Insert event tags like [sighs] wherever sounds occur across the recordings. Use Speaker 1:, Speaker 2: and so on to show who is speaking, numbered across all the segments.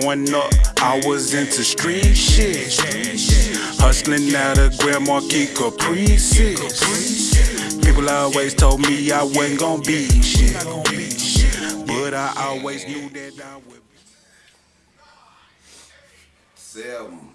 Speaker 1: Growing up, I was into street shit. Hustling out of Grand Marquis Caprices. People always told me I wasn't gonna be shit. But I always knew that I would be.
Speaker 2: Seven.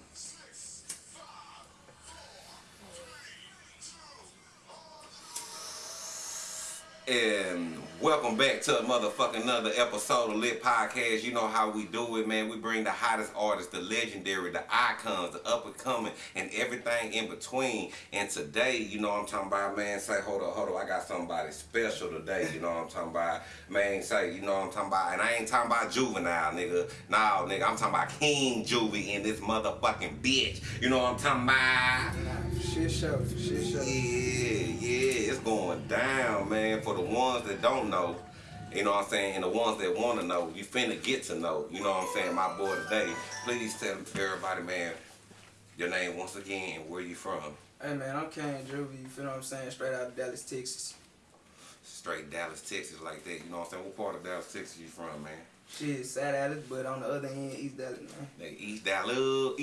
Speaker 2: Welcome back to a motherfucking another episode of Lit Podcast. You know how we do it, man. We bring the hottest artists, the legendary, the icons, the up and coming, and everything in between. And today, you know what I'm talking about, man. Say, hold up, hold up, I got somebody special today. You know what I'm talking about, man. Say, you know what I'm talking about, and I ain't talking about juvenile, nigga. No, nigga, I'm talking about King Juvie in this motherfucking bitch. You know what I'm talking about?
Speaker 3: Shit show, shit show.
Speaker 2: Yeah, yeah, it's going down, man. For the ones that don't know, you know what I'm saying, and the ones that want to know, you finna get to know. You know what I'm saying, my boy today. Please tell everybody, man, your name once again, and where you from.
Speaker 3: Hey man, I'm Kane Juvie, you feel what I'm saying? Straight out of Dallas, Texas.
Speaker 2: Straight Dallas, Texas, like that. You know what I'm saying? What part of Dallas, Texas you from, man?
Speaker 3: Shit, Sad Dallas, but on the other end, East Dallas, man.
Speaker 2: Nigga, eat Dallas, that love,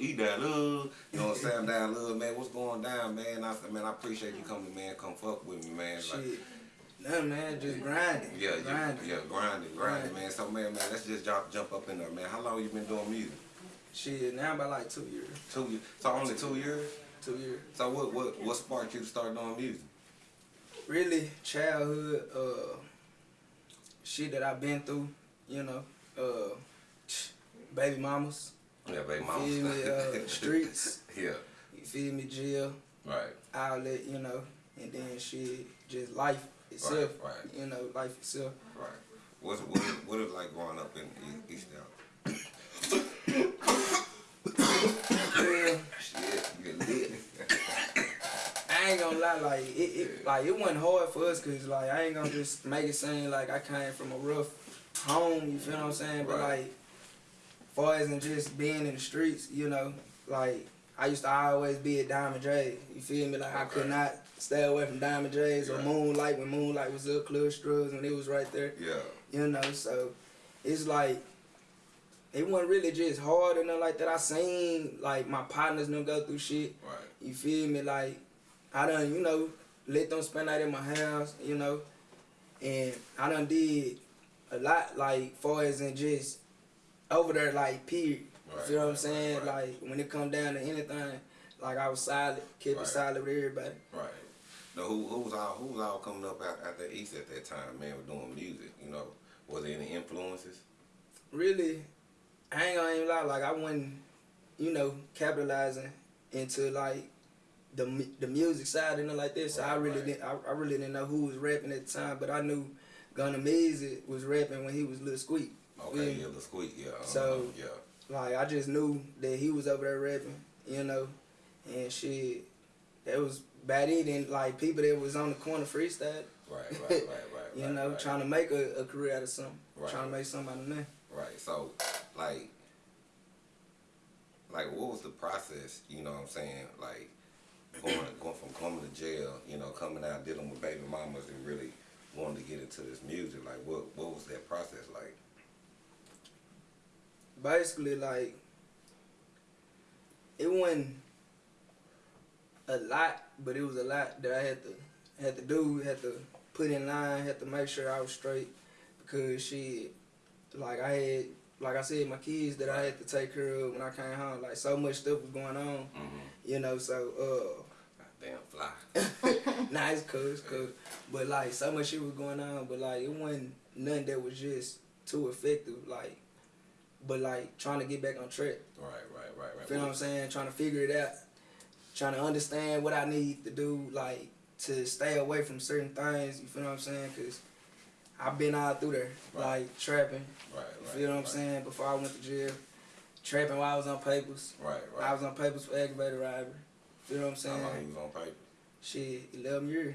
Speaker 2: eat that. You know what I'm saying? Down love, man. What's going down, man? I said, man, I appreciate you coming, man. Come fuck with me, man. Like,
Speaker 3: Shit. Nothing, man, just grinding.
Speaker 2: Yeah, yeah,
Speaker 3: grinding.
Speaker 2: yeah, grinding, grinding, man. So, man, man, let's just jump, jump up in there, man. How long you been doing music?
Speaker 3: Shit, now about like two years.
Speaker 2: Two years. So only two years.
Speaker 3: Two years.
Speaker 2: So what, what, what sparked you to start doing music?
Speaker 3: Really, childhood, uh, shit that I've been through, you know, uh, [sniffs] baby mamas,
Speaker 2: Yeah, baby,
Speaker 3: you feel me, uh, [laughs] streets,
Speaker 2: yeah,
Speaker 3: you feel me, jail,
Speaker 2: right.
Speaker 3: outlet, you know, and then shit, just life itself,
Speaker 2: Right, right.
Speaker 3: you know, life itself.
Speaker 2: Right. What's what is, what is like growing up in East Dallas?
Speaker 3: Yeah.
Speaker 2: Shit, you get lit. [laughs]
Speaker 3: I ain't gonna lie, like it, it like it wasn't hard for us, cause like I ain't gonna just make it seem like I came from a rough home. You feel what I'm saying? But
Speaker 2: Right.
Speaker 3: like, far as in just being in the streets, you know, like I used to always be at Diamond J. You feel me? Like I could not stay away from Diamond J's or Moonlight when Moonlight was up, Club Strugs when it was right there.
Speaker 2: yeah,
Speaker 3: You know, so it's like it wasn't really just hard or nothing like that. I seen like my partners them go through shit.
Speaker 2: right.
Speaker 3: You feel me? Like, I done, you know, let them spend night in my house, you know, and I done did a lot, like, far as in just over there, like, period.
Speaker 2: Right,
Speaker 3: you feel what I'm saying?
Speaker 2: right.
Speaker 3: Like, when it come down to anything, like, I was solid, kept it solid with everybody.
Speaker 2: Right. Now, who, who was all who was all coming up out, out the east at that time, man, with doing music? You know, was there any influences?
Speaker 3: Really, I ain't gonna even lie, like, I wasn't, you know, capitalizing into, like, the the music side and like this. So I really
Speaker 2: right.
Speaker 3: didn't I, I really didn't know who was rapping at the time, but I knew Gunna Meezy was rapping when he was Lil Squeak.
Speaker 2: Okay,
Speaker 3: Yeah.
Speaker 2: the squeak, yeah. uh-huh,
Speaker 3: So-
Speaker 2: yeah,
Speaker 3: Like I just knew that he was over there rapping, you know, and shit. That was it. And like people that was on the corner freestyle,
Speaker 2: right, right, right, right. [laughs]
Speaker 3: you
Speaker 2: right,
Speaker 3: know,
Speaker 2: right.
Speaker 3: trying to make a, a career out of something,
Speaker 2: Right.
Speaker 3: trying to make something out of nothing.
Speaker 2: Right. So, like, like, what was the process? You know what I'm saying? Like, going going from coming to jail, you know, coming out dealing with baby mamas and really wanting to get into this music. Like, what what was that process like?
Speaker 3: basically like it wasn't a lot, but it was a lot that I had to had to do, had to put in line, had to make sure I was straight because she, like I had, like I said, my kids that I had to take care of when I came home. Like so much stuff was going on,
Speaker 2: Mm-hmm.
Speaker 3: you know. So uh,
Speaker 2: Damn fly. [laughs]
Speaker 3: nah, it's cool, it's cool. [laughs] But like so much shit was going on, but like it wasn't nothing that was just too effective. Like, but like trying to get back on track.
Speaker 2: Right, right, right, right.
Speaker 3: Feel what I'm saying? Trying to figure it out. Trying to understand what I need to do, like, to stay away from certain things. You feel what I'm saying? Because I've been all through there,
Speaker 2: Right.
Speaker 3: like, trapping.
Speaker 2: Right,
Speaker 3: You feel what I'm saying? Before I went to jail. Trapping while I was on papers.
Speaker 2: Right, right.
Speaker 3: I was on papers for aggravated robbery. You feel what I'm
Speaker 2: How
Speaker 3: saying?
Speaker 2: long you was on paper?
Speaker 3: Shit, 11 years.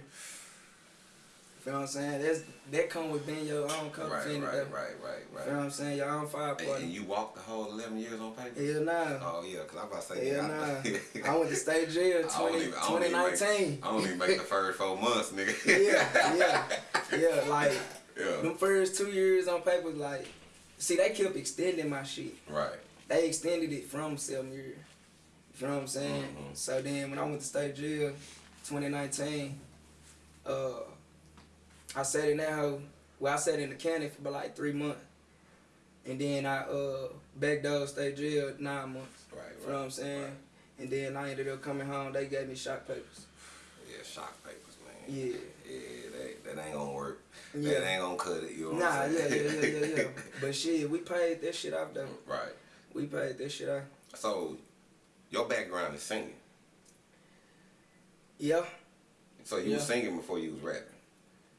Speaker 3: Feel what I'm saying? That's That come with being your own
Speaker 2: Right,
Speaker 3: co-defendant.
Speaker 2: right, right, right,
Speaker 3: Feel
Speaker 2: right.
Speaker 3: what I'm saying? Your own five
Speaker 2: And,
Speaker 3: party.
Speaker 2: and you walked the whole 11 years on paper?
Speaker 3: Hell nah.
Speaker 2: Oh, yeah, because I'm about to say,
Speaker 3: Hell nah. [laughs] I went to state jail
Speaker 2: I
Speaker 3: 20,
Speaker 2: even- I don't even make-
Speaker 3: 2019.
Speaker 2: I don't even make the first four months, nigga. [laughs]
Speaker 3: yeah, yeah, yeah. [laughs] Like
Speaker 2: Yeah.
Speaker 3: them first two years on paper, like see, they kept extending my shit.
Speaker 2: Right.
Speaker 3: They extended it from seven years. You know what I'm saying?
Speaker 2: Mhm.
Speaker 3: So then when I went to state jail, 2019, uh, I sat in that hoe. Well, I sat in the county for like three months, and then I uh backdoored state jail nine months.
Speaker 2: Right.
Speaker 3: You know what I'm saying?
Speaker 2: Right.
Speaker 3: And then I ended up coming home. They gave me shock papers.
Speaker 2: Yeah, shock papers, man.
Speaker 3: Yeah.
Speaker 2: Yeah, that, that ain't gonna work.
Speaker 3: Yeah.
Speaker 2: That ain't gonna cut it. You know what
Speaker 3: Nah, yeah, yeah, yeah, yeah, yeah. [laughs] But shit, we paid that shit off though.
Speaker 2: right.
Speaker 3: We paid that shit off.
Speaker 2: So, your background is singing.
Speaker 3: Yeah,
Speaker 2: So you
Speaker 3: Yeah.
Speaker 2: was singing before you was rapping.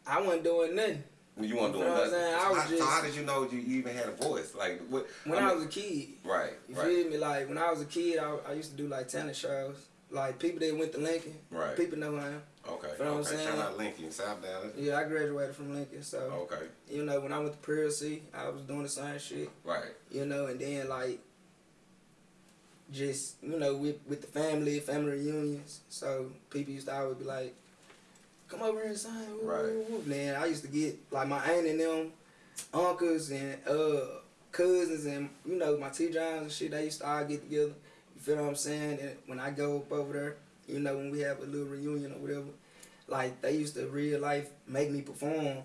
Speaker 3: I wasn't doing nothing.
Speaker 2: You weren't
Speaker 3: You
Speaker 2: doing
Speaker 3: know what
Speaker 2: nothing.
Speaker 3: I was
Speaker 2: how, so
Speaker 3: just-
Speaker 2: how did you know you even had a voice? Like what?
Speaker 3: When
Speaker 2: I
Speaker 3: I, was a kid,
Speaker 2: right,
Speaker 3: you
Speaker 2: right,
Speaker 3: feel me? Like when I was a kid, I, I used to do like talent shows. Like people that went to Lincoln,
Speaker 2: right.
Speaker 3: people know who I am.
Speaker 2: Okay,
Speaker 3: You know what I'm
Speaker 2: okay. Shout
Speaker 3: saying?
Speaker 2: out Lincoln, South Dallas.
Speaker 3: Yeah, I graduated from Lincoln, so
Speaker 2: Okay,
Speaker 3: you know when I went to Pearl I was doing the same shit.
Speaker 2: right,
Speaker 3: You know, and then like just you know with with the family, family reunions. So people used to always be like, "Come over here and sign. Woo,
Speaker 2: Right.
Speaker 3: woo, woo. Then I used to get like my aunt and them, uncles and uh cousins and you know my T Johns and shit. They used to all get together. You feel what I'm saying? And when I go up over there, you know when we have a little reunion or whatever, like they used to real life make me perform,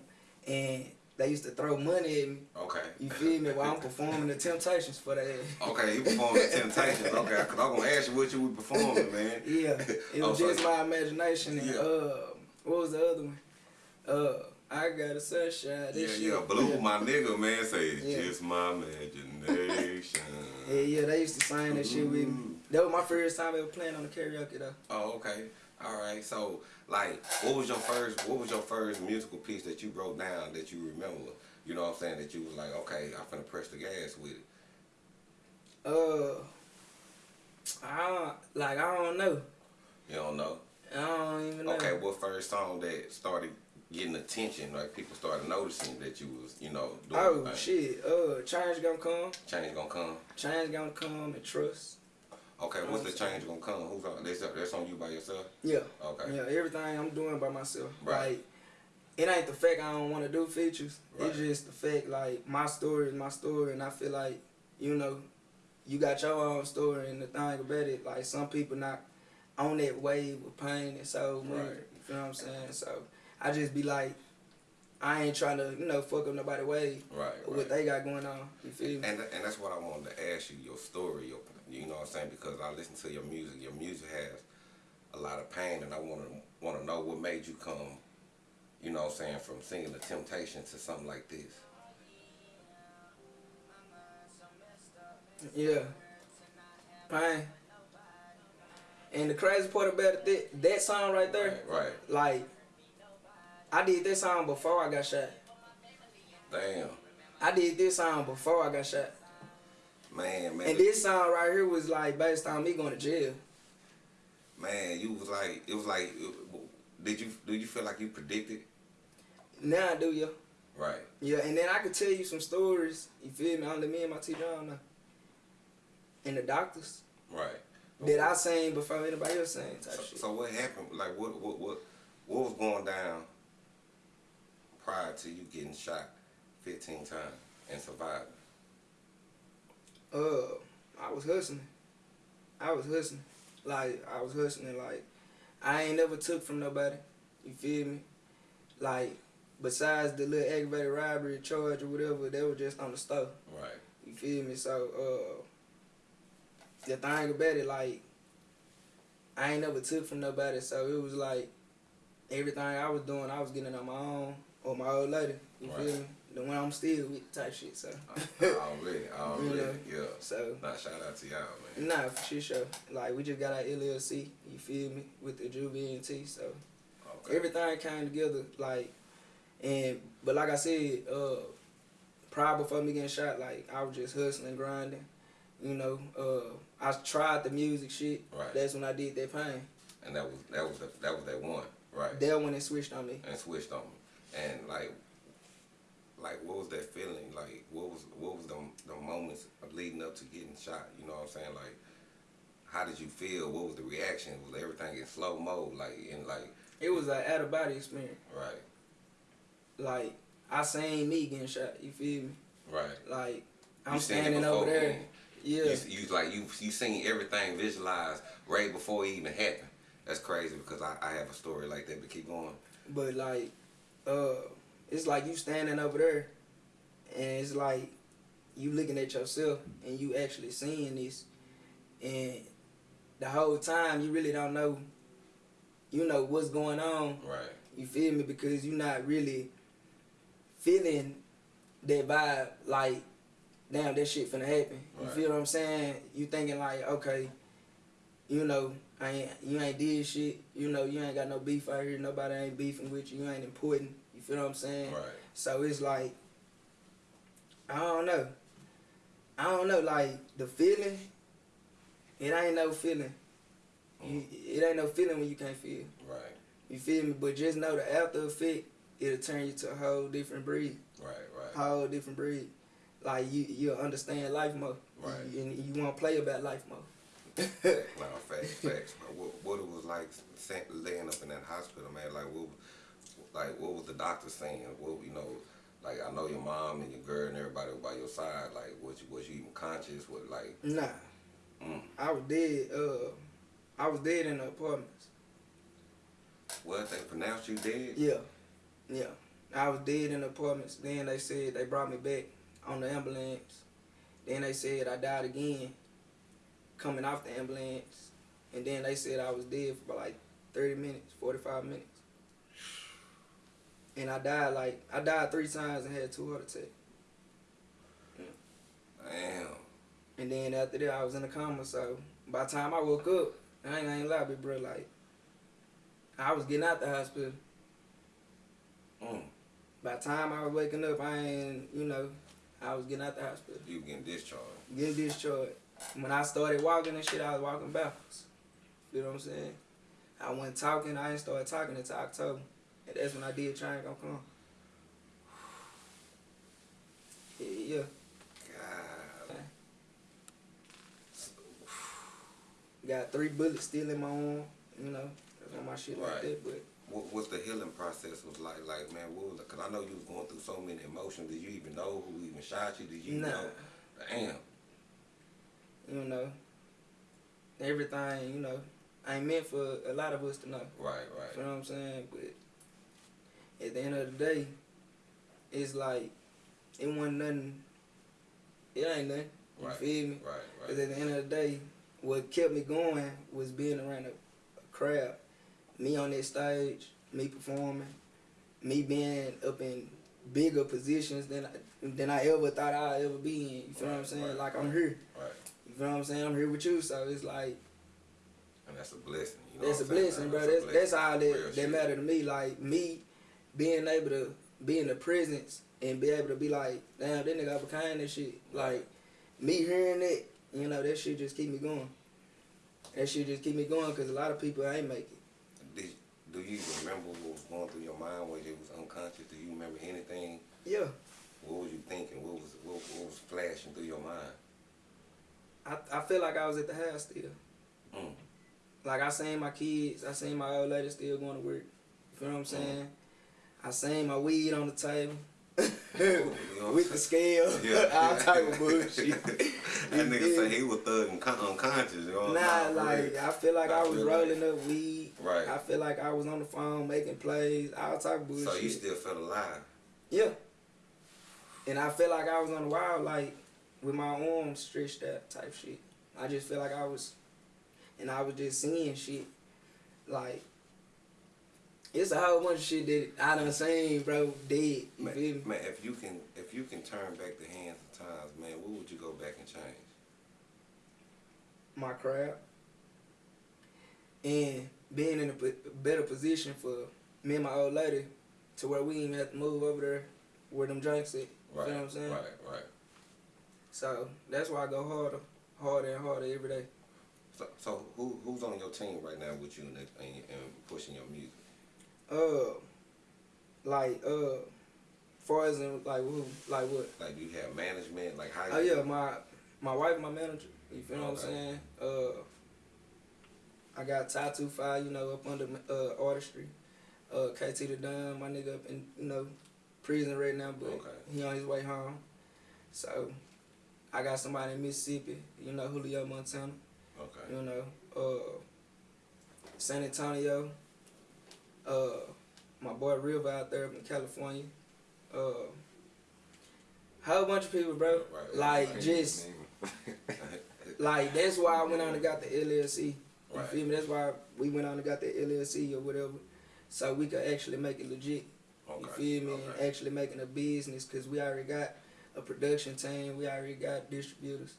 Speaker 3: and they used to throw money at me.
Speaker 2: okay.
Speaker 3: You feel me? While I'm [laughs] performing the Temptations for that.
Speaker 2: Okay, you performing the Temptations. Okay, cause I'm gonna ask you what you were performing, man.
Speaker 3: Yeah, it [laughs]
Speaker 2: Oh,
Speaker 3: was
Speaker 2: so
Speaker 3: just my imagination. And,
Speaker 2: Yeah.
Speaker 3: uh, what was the other one? Uh, I got a sunshine.
Speaker 2: Yeah,
Speaker 3: This shit.
Speaker 2: yeah, Blue,
Speaker 3: yeah.
Speaker 2: my nigga, man, say it's
Speaker 3: Yeah.
Speaker 2: just my imagination. [laughs]
Speaker 3: Yeah, yeah, they used to sing that shit with me. That was my first time ever playing on the karaoke though.
Speaker 2: Oh, okay. All right. So, like, what was your first? What was your first musical piece that you wrote down that you remember? You know what I'm saying? That you was like, okay, I'm finna press the gas with it.
Speaker 3: Uh, I don't, like I don't know.
Speaker 2: You don't know?
Speaker 3: I don't even know.
Speaker 2: Okay. What first song that started getting attention? Like people started noticing that you was, you know, doing
Speaker 3: Oh
Speaker 2: the thing.
Speaker 3: shit. Uh, change gonna come.
Speaker 2: Change gonna come.
Speaker 3: Change gonna come and trust.
Speaker 2: Okay. What's the change gonna come? Who's on? That's, that's on you by yourself.
Speaker 3: Yeah.
Speaker 2: Okay.
Speaker 3: Yeah, everything I'm doing by myself.
Speaker 2: Right.
Speaker 3: Like, it ain't the fact I don't want to do features.
Speaker 2: Right.
Speaker 3: It's just the fact like my story is my story, and I feel like you know, you got your own story, and the thing about it, like some people not on that wave of pain and so much.
Speaker 2: Right.
Speaker 3: You know what I'm saying? So I just be like, I ain't trying to you know fuck up nobody wave
Speaker 2: Right. right.
Speaker 3: what they got going on. You feel me?
Speaker 2: And and that's what I wanted to ask you, your story, your you know what I'm saying, because I listen to your music. Your music has a lot of pain, and I want to want to know what made you come, you know what I'm saying, from singing the Temptation to something like this.
Speaker 3: Yeah. Pain. And the crazy part about it, that, that song right there,
Speaker 2: Right, right.
Speaker 3: like, I did this song before I got shot.
Speaker 2: Damn,
Speaker 3: I did this song before I got shot.
Speaker 2: man, man,
Speaker 3: And this song right here was like based on me going to jail.
Speaker 2: man, you was like, it was like, did you do you feel like you predicted?
Speaker 3: Now I do, yeah.
Speaker 2: Right.
Speaker 3: Yeah, and then I could tell you some stories, you feel me, only me and my T John know. And the doctors
Speaker 2: Right.
Speaker 3: That I seen before anybody else seen type
Speaker 2: So,
Speaker 3: shit.
Speaker 2: so what happened? Like what what what what was going down prior to you getting shot fifteen times and surviving?
Speaker 3: uh, I was hustling. I was hustling. Like I was hustling. Like I ain't never took from nobody. You feel me? Like besides the little aggravated robbery charge or whatever, they were just on the stove.
Speaker 2: Right.
Speaker 3: You feel me? So uh, the thing about it, like I ain't never took from nobody. So it was like everything I was doing, I was getting on my own or my old lady. You
Speaker 2: Right.
Speaker 3: feel me? The one I'm still with type shit. So [laughs]
Speaker 2: already, already,
Speaker 3: know?
Speaker 2: yeah.
Speaker 3: so.
Speaker 2: Nah, shout out to y'all, man.
Speaker 3: Nah, for sure, show. Like we just got our LLC, you feel me, with the Juvie NT. So
Speaker 2: Okay.
Speaker 3: everything came together, like, and but like I said, uh, prior before me getting shot, like I was just hustling, grinding. You know, uh, I tried the music shit.
Speaker 2: Right.
Speaker 3: That's when I did that pain.
Speaker 2: and that was that was the, that was that one, right?
Speaker 3: That when it switched on me.
Speaker 2: and switched on me. And like, like what was that feeling? Like, what was what was the the moments of leading up to getting shot? You know what I'm saying? Like, how did you feel? What was the reaction? Was everything in slow mo? Like, in like,
Speaker 3: It was an out of body experience.
Speaker 2: right,
Speaker 3: Like I seen me getting shot. You feel me?
Speaker 2: Right.
Speaker 3: Like I'm
Speaker 2: You seen it
Speaker 3: standing over there. Yeah.
Speaker 2: You, you like you you seen everything visualized right before it even happened. That's crazy because I, I have a story like that. But keep going.
Speaker 3: But like, uh, it's like you standing over there, and it's like you looking at yourself and you actually seeing this, and the whole time you really don't know, you know what's going on.
Speaker 2: Right.
Speaker 3: You feel me? Because you're not really feeling that vibe. Like, damn, that shit finna happen. You
Speaker 2: Right.
Speaker 3: feel what I'm saying? You thinking like, okay, you know, I ain't, you ain't did shit. You know, you ain't got no beef out here. Nobody ain't beefing with you. You ain't important. You feel what I'm saying?
Speaker 2: Right.
Speaker 3: So it's like, I don't know. I don't know. Like the feeling, it ain't no feeling. You, it ain't no feeling when you can't feel.
Speaker 2: Right.
Speaker 3: You feel me? But just know the after effect, it'll turn you to a whole different breed.
Speaker 2: Right. Right.
Speaker 3: Whole different breed. Like you, you'll understand life more.
Speaker 2: Right.
Speaker 3: You, and you want to play about life more. [laughs]
Speaker 2: No, facts, facts. But what, what it was like laying up in that hospital, man. Like what, like what was the doctor saying? What you know, like I know your mom and your girl and everybody was by your side. Like was you was you even conscious? What like?
Speaker 3: nah,
Speaker 2: Mm.
Speaker 3: I was dead. Uh, I was dead in the apartments.
Speaker 2: What they pronounced you dead?
Speaker 3: Yeah, yeah. I was dead in the apartments. Then they said they brought me back on the ambulance. Then they said I died again, coming off the ambulance. And then they said I was dead for like 30 minutes, 45 minutes. And I died like, I died three times and had two heart attacks.
Speaker 2: Damn.
Speaker 3: And then after that, I was in a coma. So by the time I woke up, I ain't gonna lie, big bro. Like, I was getting out the hospital.
Speaker 2: Mm.
Speaker 3: By the time I was waking up, I ain't, you know, I was getting out the hospital,
Speaker 2: You getting discharged?
Speaker 3: getting discharged. When I started walking and shit, I was walking backwards. You know what I'm saying? I went talking. I didn't start talking until October, and that's when I did try and come. [sighs] Yeah, yeah.
Speaker 2: God.
Speaker 3: Got three bullets still in my arm. You know, that's on my shit like that. But
Speaker 2: What what the healing process was like? Like man, what was it? Cause I know you was going through so many emotions. Did you even know who even shot you? Did you
Speaker 3: Nah.
Speaker 2: know? Damn.
Speaker 3: you know, everything. You know, ain't meant for a lot of us to know.
Speaker 2: Right. Right.
Speaker 3: You know what I'm saying? But at the end of the day, it's like it wasn't nothing. It ain't nothing. You
Speaker 2: Right.
Speaker 3: feel me?
Speaker 2: Right. right.
Speaker 3: Because at the end of the day, what kept me going was being around a, a crowd. Me on that stage, me performing, me being up in bigger positions than I, than I ever thought I'd ever be in. You feel what I'm saying?
Speaker 2: right,
Speaker 3: like I'm here.
Speaker 2: Right.
Speaker 3: You feel what I'm saying? I'm here with you, so it's like
Speaker 2: And that's a blessing. You know
Speaker 3: that's a
Speaker 2: saying,
Speaker 3: blessing, bro. That's that's all
Speaker 2: Real
Speaker 3: that that matter to me. Like me being able to be in the presence and be able to be like, damn, that nigga up behind this shit. Like me hearing that, you know, that shit just keep me going. That shit just keep me going because a lot of people ain't make it.
Speaker 2: Do you remember what was going through your mind when you was unconscious? Do you remember anything?
Speaker 3: Yeah,
Speaker 2: What was you thinking? What was what, what was flashing through your mind?
Speaker 3: I I feel like I was at the house still.
Speaker 2: Mm.
Speaker 3: Like I seen my kids, I seen my old lady still going to work. You feel what I'm saying? I seen my weed on the table. [laughs] with the scale,
Speaker 2: Yeah. [laughs]
Speaker 3: all type of bullshit. [laughs]
Speaker 2: that nigga
Speaker 3: feel
Speaker 2: say he was thug and con- unconscious. You know?
Speaker 3: Nah, like
Speaker 2: real.
Speaker 3: I feel like
Speaker 2: Nah,
Speaker 3: I was rolling up weed.
Speaker 2: Right.
Speaker 3: I feel like I was on the phone making plays, all type of bullshit.
Speaker 2: So you still felt alive.
Speaker 3: yeah. And I feel like I was on the wild, like with my arms stretched out type shit. I just feel like I was, and I was just seeing shit, like. It's a whole bunch of shit that I done seen, bro, dead. You
Speaker 2: Man,
Speaker 3: feel me?
Speaker 2: man, if you can if you can turn back the hands of times, man, what would you go back and change?
Speaker 3: my crowd and being in a better position for me and my old lady to where we even have to move over there where them drinks at. You
Speaker 2: Right.
Speaker 3: feel what I'm saying?
Speaker 2: Right. Right.
Speaker 3: So that's why I go harder, harder and harder every day.
Speaker 2: So, so who who's on your team right now with you and, and, and pushing your music?
Speaker 3: Uh, like uh, far as in like who, like what?
Speaker 2: Like you have management? Like how?
Speaker 3: Oh
Speaker 2: you-
Speaker 3: yeah, my my wife, my manager. You feel what I'm saying? Uh, I got Tattoo Five, you know, up under uh artistry. Uh, KT the Don, my nigga up in you know prison right now, but
Speaker 2: Okay.
Speaker 3: he on his way home. So I got somebody in Mississippi, you know, Julio Montana,
Speaker 2: Okay.
Speaker 3: you know, uh, San Antonio, uh, my boy River out there in California, uh, whole bunch of people, bro.
Speaker 2: Right,
Speaker 3: like
Speaker 2: right.
Speaker 3: just [laughs] like that's why I went on and got the LLC. You
Speaker 2: Right.
Speaker 3: feel me? That's why we went on and got the LLC or whatever, so we could actually make it legit. You feel me? And
Speaker 2: Okay.
Speaker 3: actually making a business because we already got a production team. We already got distributors.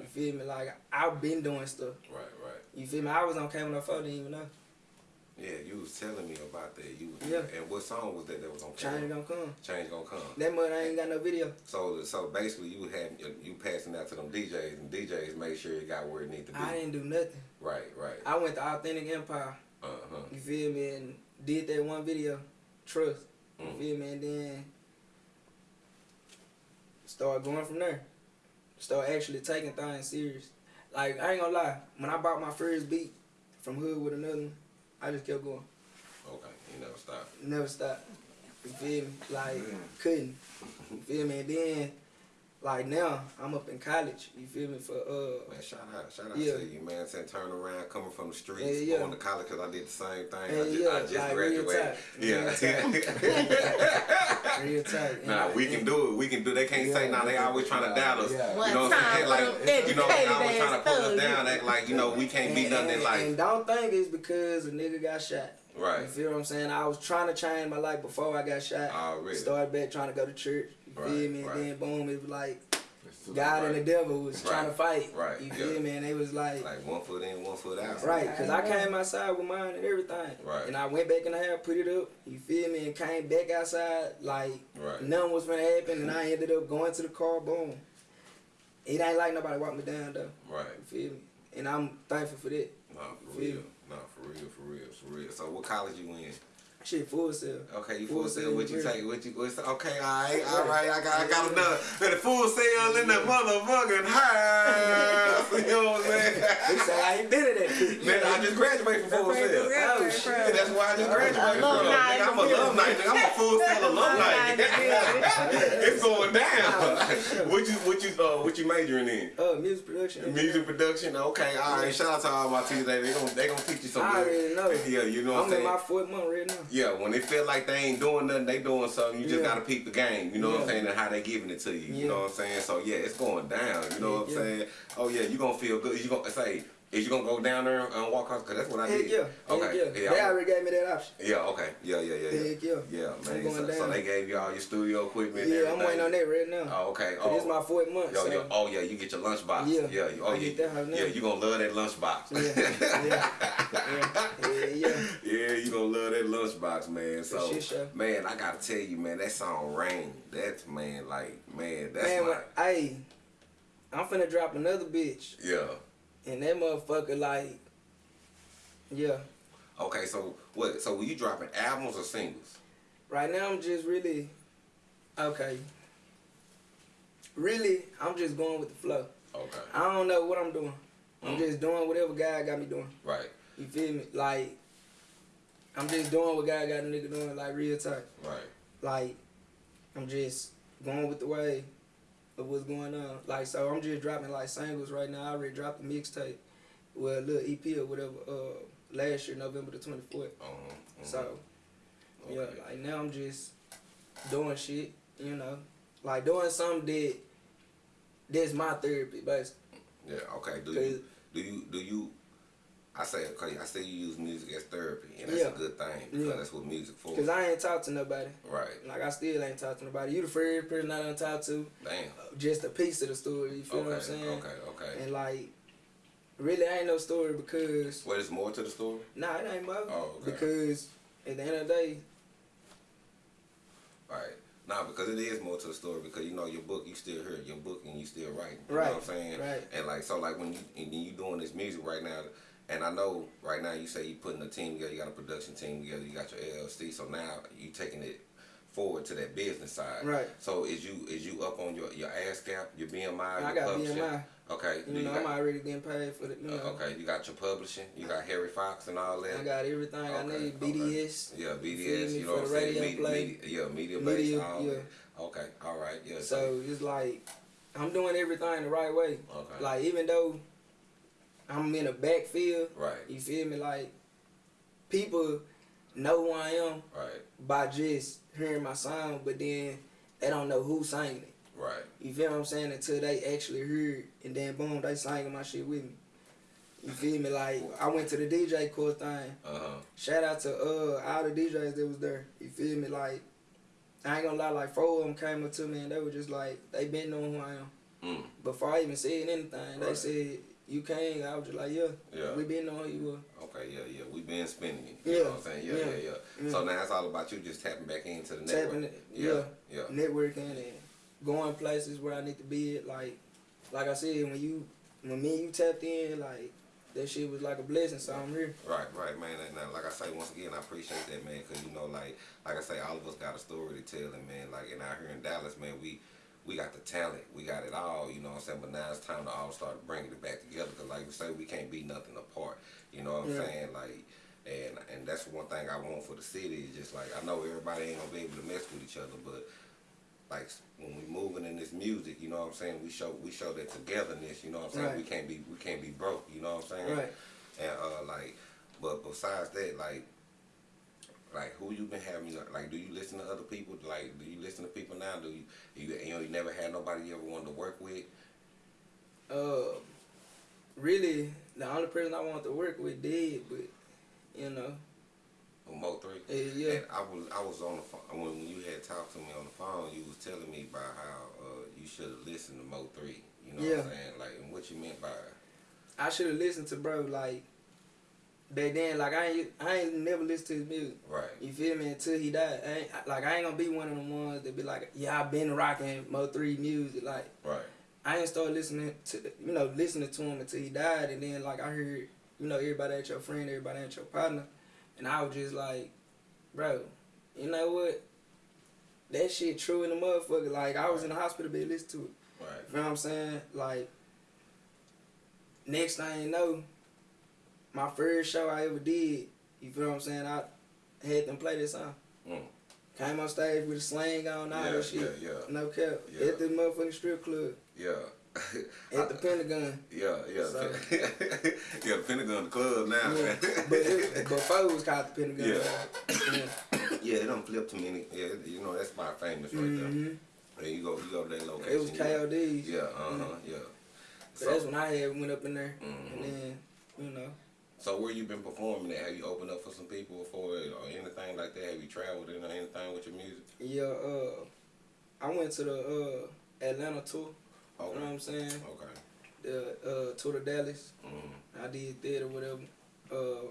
Speaker 3: You feel me? Like I've been doing stuff.
Speaker 2: Right, right.
Speaker 3: You feel me? I was on K104, didn't even know.
Speaker 2: Yeah, you was telling me about that. You
Speaker 3: Yeah.
Speaker 2: And what song was that that was on
Speaker 3: Change
Speaker 2: camera?
Speaker 3: gonna come.
Speaker 2: Change gonna come.
Speaker 3: That mother ain't got no video.
Speaker 2: So so basically, you had you passing out to them DJs, and DJs made sure it got where it needed to be.
Speaker 3: I didn't do nothing.
Speaker 2: Right, right.
Speaker 3: I went to Authentic Empire.
Speaker 2: Uh huh.
Speaker 3: You feel me? And did that one video, Trust. You
Speaker 2: Mm.
Speaker 3: feel me? And then start going from there. Start actually taking things serious. Like I ain't gonna lie, when I bought my first beat from Hood with another one, I just kept going.
Speaker 2: Okay, you never stop.
Speaker 3: Never stopped. You feel me? Like couldn't. You feel me? And then like now I'm up in college. You feel me? For uh
Speaker 2: Man, shout out, shout out
Speaker 3: Yeah.
Speaker 2: to you, man. Saying turn around, coming from the streets,
Speaker 3: Yeah, yeah.
Speaker 2: going to college because I did the same thing.
Speaker 3: Yeah,
Speaker 2: I just,
Speaker 3: yeah,
Speaker 2: I just
Speaker 3: like real
Speaker 2: graduated.
Speaker 3: tight.
Speaker 2: Yeah.
Speaker 3: real tight. [laughs] And
Speaker 2: Nah, we can do it. We can do. They can't say
Speaker 3: Yeah.
Speaker 2: nah. They always trying to doubt us.
Speaker 3: Yeah.
Speaker 2: You know what I'm saying? Like, you know, they always trying to put us down, act like you know we can't be nothing in
Speaker 3: and,
Speaker 2: life.
Speaker 3: and don't think it's because a nigga got shot. Right. You
Speaker 2: Right.
Speaker 3: feel what I'm saying? I was trying to change my life before I got shot.
Speaker 2: Already.
Speaker 3: Started back trying to go to church. You
Speaker 2: Right,
Speaker 3: feel me? And
Speaker 2: right.
Speaker 3: then boom, it was like God and the devil was
Speaker 2: Right,
Speaker 3: trying to fight.
Speaker 2: right,
Speaker 3: You
Speaker 2: yeah.
Speaker 3: feel me? And it was like,
Speaker 2: Like one foot in, one foot out.
Speaker 3: right, because I came outside with mine and everything.
Speaker 2: Right.
Speaker 3: And I went back in the house, put it up. You feel me? And came back outside like
Speaker 2: Right.
Speaker 3: nothing was gonna happen. And I ended up going to the car. Boom. It ain't like nobody walked me down though.
Speaker 2: Right.
Speaker 3: You feel me? And I'm thankful for that.
Speaker 2: No, for real.
Speaker 3: me?
Speaker 2: No, for real, for real, for real. So what college you in?
Speaker 3: Shit, Full Sail.
Speaker 2: Okay, you
Speaker 3: Full
Speaker 2: Full Sail.
Speaker 3: sale,
Speaker 2: What you take? What you? What's okay? All right, all right. I got, I got another. Man, the Full Sail in the motherfucking house. You know what I'm saying? [laughs]
Speaker 3: They say I ain't been at that shit.
Speaker 2: Man, I just graduated from Full Sail.
Speaker 4: you graduated
Speaker 3: shit.
Speaker 2: That's why I just graduated from.
Speaker 4: Alumni
Speaker 2: Nigga, I'm a
Speaker 4: in the
Speaker 2: alumni. Nigga, I'm a Full Sail [laughs] alumni.
Speaker 4: Alumni
Speaker 2: it's going down.
Speaker 3: Oh, [laughs]
Speaker 2: what you what you uh what you majoring in?
Speaker 3: Uh, music production.
Speaker 2: Music production. Okay, all right. Shout out to all my teachers. They gonna they gonna teach you something.
Speaker 3: I
Speaker 2: something.
Speaker 3: already know.
Speaker 2: Yeah, you know what I'm saying.
Speaker 3: I'm in
Speaker 2: saying.
Speaker 3: my fourth month right now.
Speaker 2: Yeah, when they feel like they ain't doing nothing, they doing something. You just
Speaker 3: Yeah.
Speaker 2: gotta peep the game. You know what I'm saying, and how they giving it to you. You know what I'm saying. So yeah, it's going down. You know what I'm
Speaker 3: Yeah.
Speaker 2: saying. Oh yeah, you gonna feel good. You gonna say, is you gonna go down there and walk across? Cause that's what I
Speaker 3: Heck
Speaker 2: did.
Speaker 3: yeah.
Speaker 2: Okay.
Speaker 3: Heck yeah.
Speaker 2: Yeah.
Speaker 3: They already gave me that option.
Speaker 2: Yeah. Okay. Yeah. Yeah. Yeah. Yeah.
Speaker 3: Heck yeah.
Speaker 2: Yeah, man. So, so they gave you all your studio equipment.
Speaker 3: Yeah, I'm waiting on that right now.
Speaker 2: Oh, okay. Oh,
Speaker 3: this is my fourth month.
Speaker 2: Yo,
Speaker 3: so.
Speaker 2: yo, oh yeah, you get your lunchbox.
Speaker 3: Yeah.
Speaker 2: yeah. Oh
Speaker 3: I
Speaker 2: yeah,
Speaker 3: get that
Speaker 2: yeah. You gonna love that lunchbox.
Speaker 3: Yeah, yeah, yeah, yeah, yeah. [laughs]
Speaker 2: Yeah, you gonna love that lunchbox, man. So, man, I gotta tell you, man, that song "Rain." That's man, like, man, that's
Speaker 3: Man,
Speaker 2: my,
Speaker 3: hey, I'm finna drop another bitch,
Speaker 2: yeah.
Speaker 3: And that motherfucker like, yeah.
Speaker 2: Okay, so what? So were you dropping albums or singles?
Speaker 3: Right now I'm just really, okay. Really, I'm just going with the flow.
Speaker 2: Okay,
Speaker 3: I don't know what I'm doing. I'm
Speaker 2: Mm.
Speaker 3: just doing whatever God got me doing.
Speaker 2: right,
Speaker 3: You feel me? Like, I'm just doing what God got a nigga doing, like real tight.
Speaker 2: right,
Speaker 3: Like, I'm just going with the way of what's going on. Like, so I'm just dropping like singles right now. I already dropped the mixtape, well, a little EP or whatever, uh, last year, November the 24th.
Speaker 2: uh-huh, uh-huh.
Speaker 3: So, yeah, like now I'm just doing shit, you know, like doing something that that's my therapy, basically.
Speaker 2: yeah, okay. Do you do you do you? I say, okay, I say you use music as therapy, and that's
Speaker 3: Yeah.
Speaker 2: a good thing because
Speaker 3: Yeah.
Speaker 2: that's what music for.
Speaker 3: Cause I ain't talk to nobody.
Speaker 2: Right,
Speaker 3: Like I still ain't talk to nobody. You the first person I done talk to.
Speaker 2: damn.
Speaker 3: Just a piece of the story. You feel
Speaker 2: Okay,
Speaker 3: what I'm saying?
Speaker 2: okay, okay.
Speaker 3: And like, really I ain't no story because
Speaker 2: What is more to the story?
Speaker 3: nah, it ain't more.
Speaker 2: Oh, okay.
Speaker 3: Because at the end of the day,
Speaker 2: Right. Nah, because it is more to the story because you know your book, you still here, your book, and you still writing. You
Speaker 3: Right,
Speaker 2: know what I'm saying?
Speaker 3: right.
Speaker 2: And like so, like when you and you doing this music right now, and I know right now you say you're putting a team together, you got a production team together, you got your LLC. So now you taking it forward to that business side.
Speaker 3: Right.
Speaker 2: So is you is you up on your your ASCAP, your BMI,
Speaker 3: I
Speaker 2: your
Speaker 3: got
Speaker 2: publishing?
Speaker 3: BMI.
Speaker 2: Okay.
Speaker 3: You
Speaker 2: do
Speaker 3: know,
Speaker 2: got,
Speaker 3: I'm already getting paid for the, you know.
Speaker 2: okay, you got your publishing, you got Harry Fox and all that.
Speaker 3: I got everything I
Speaker 2: Okay,
Speaker 3: need.
Speaker 2: okay.
Speaker 3: BDS.
Speaker 2: Yeah, BDS,
Speaker 3: me,
Speaker 2: you know what I'm saying? Media, media, yeah, media,
Speaker 3: Media,
Speaker 2: based. all
Speaker 3: yeah.
Speaker 2: that. Okay, all right, yeah.
Speaker 3: So it's like I'm doing everything the right way.
Speaker 2: Okay.
Speaker 3: Like even though I'm in a backfield,
Speaker 2: Right.
Speaker 3: you feel me? Like people know who I am
Speaker 2: Right.
Speaker 3: by just hearing my song, but then they don't know who's singing it.
Speaker 2: Right.
Speaker 3: You feel what I'm saying? Until they actually heard, and then boom, they singing my shit with me. You feel me? Like I went to the DJ course thing.
Speaker 2: Uh huh.
Speaker 3: Shout out to uh all the DJs that was there. You feel me? Like I ain't gonna lie, like four of them came up to me and they were just like they been knowing who I am.
Speaker 2: Mm.
Speaker 3: Before I even said anything, they said you came. I was just like, yeah,
Speaker 2: Yeah.
Speaker 3: we been knowing you were.
Speaker 2: Okay, yeah, yeah. We been spending it. You
Speaker 3: Yeah,
Speaker 2: know what I'm saying? Yeah, yeah,
Speaker 3: yeah,
Speaker 2: yeah. So now it's all about you just tapping back into the network.
Speaker 3: Tapping
Speaker 2: yeah,
Speaker 3: yeah,
Speaker 2: yeah.
Speaker 3: networking and going places where I need to be. At. Like, like I said, when you, when me and you tapped in, like that shit was like a blessing. So I'm here.
Speaker 2: Right, right, man. And uh, like I say, once again, I appreciate that, man, because you know, like, like I say, all of us got a story to tell, and man, like, and out here in Dallas, man, we we got the talent, we got it all, you know what I'm saying. But now it's time to all start bringing it back together, because like you say, we can't be nothing apart. You know what I'm saying? Like, and and that's one thing I want for the city is just like I know everybody ain't gonna be able to mess with each other, but like when we moving in this music, you know what I'm saying? We show we show that togetherness. You know what I'm saying?
Speaker 3: Right.
Speaker 2: We can't be we can't be broke. You know what I'm saying?
Speaker 3: Right.
Speaker 2: And uh, like, but besides that, like, like who you been having? Like, do you listen to other people? Like, do you listen to people now? Do you you, you know you never had nobody you ever wanted to work with?
Speaker 3: Uh, really, the only person I wanted to work with did, but you know,
Speaker 2: Mo3.
Speaker 3: eh, yeah,
Speaker 2: And I was I was on the phone when, when you had talked to me on the phone. You was telling me about how uh, you should have listened to Mo three. You know what I'm saying? Like, and what you meant by
Speaker 3: I should have listened to bro like back then. Like I ain't, I ain't never listened to his music.
Speaker 2: right,
Speaker 3: You feel me? Until he died, I ain't, like I ain't gonna be one of them ones that be like, yeah, I've been rocking Mo3 music. Like
Speaker 2: right,
Speaker 3: I ain't start listening to, you know, listening to him until he died, and then like I heard, you know, everybody ain't your friend, everybody ain't your partner, and I was just like, bro, you know what? That shit true in the motherfucker. Like I was in the hospital bed listening to it.
Speaker 2: right,
Speaker 3: You know what I'm saying? Like, next thing you know, my first show I ever did, you feel what I'm saying? I had them play this song.
Speaker 2: Mm.
Speaker 3: Came on stage with a slang on, all
Speaker 2: Yeah,
Speaker 3: that shit.
Speaker 2: yeah, yeah.
Speaker 3: No cap.
Speaker 2: Yeah.
Speaker 3: At the motherfucking strip club.
Speaker 2: yeah.
Speaker 3: At the Pentagon. [laughs]
Speaker 2: Yeah, yeah,
Speaker 3: So- [laughs]
Speaker 2: yeah. Pentagon Club now.
Speaker 3: Yeah.
Speaker 2: man.
Speaker 3: but it, before it was called the Pentagon.
Speaker 2: Yeah.
Speaker 3: yeah.
Speaker 2: Yeah, it don't flip too many. Yeah, you know that's my famous right
Speaker 3: hmm
Speaker 2: there. And you go, you go to that location.
Speaker 3: It was KOD's.
Speaker 2: Yeah, uh huh, yeah.
Speaker 3: So that's when I had went up in there.
Speaker 2: Mhm.
Speaker 3: And then, you know.
Speaker 2: So where you been performing at? Have you opened up for some people for it or anything like that? Have you traveled in or anything with your music?
Speaker 3: Yeah, uh, I went to the uh, Atlanta tour. You know what I'm saying?
Speaker 2: Okay.
Speaker 3: The uh, tour to Dallas.
Speaker 2: Mm-hmm.
Speaker 3: I did that or whatever. Uh,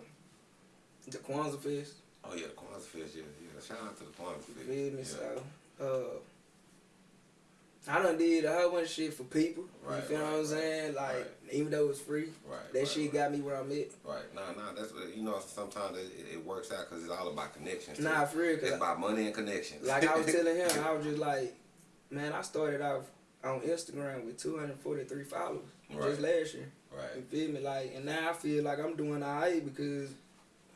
Speaker 3: the Kwanzaa Fest.
Speaker 2: Oh yeah, the Kwanzaa Fest. Yeah, yeah. Shout out to the Kwanzaa
Speaker 3: You
Speaker 2: Fest.
Speaker 3: feel me?
Speaker 2: Yeah.
Speaker 3: So, uh, I done did a whole bunch of shit for people.
Speaker 2: Right,
Speaker 3: you feel
Speaker 2: right,
Speaker 3: what I'm
Speaker 2: right,
Speaker 3: saying? Like, even though it's free,
Speaker 2: Right.
Speaker 3: that shit got me where I'm at.
Speaker 2: Right. Nah, nah. That's what- you know. Sometimes it, it- works out because it's all about connections. too.
Speaker 3: Nah, for real,
Speaker 2: It's about money and connections.
Speaker 3: like I was telling him, I [laughs] was just like, man, I started off on Instagram with 243 followers just last year.
Speaker 2: Right.
Speaker 3: You feel me? Like, and now I feel like I'm doing alright because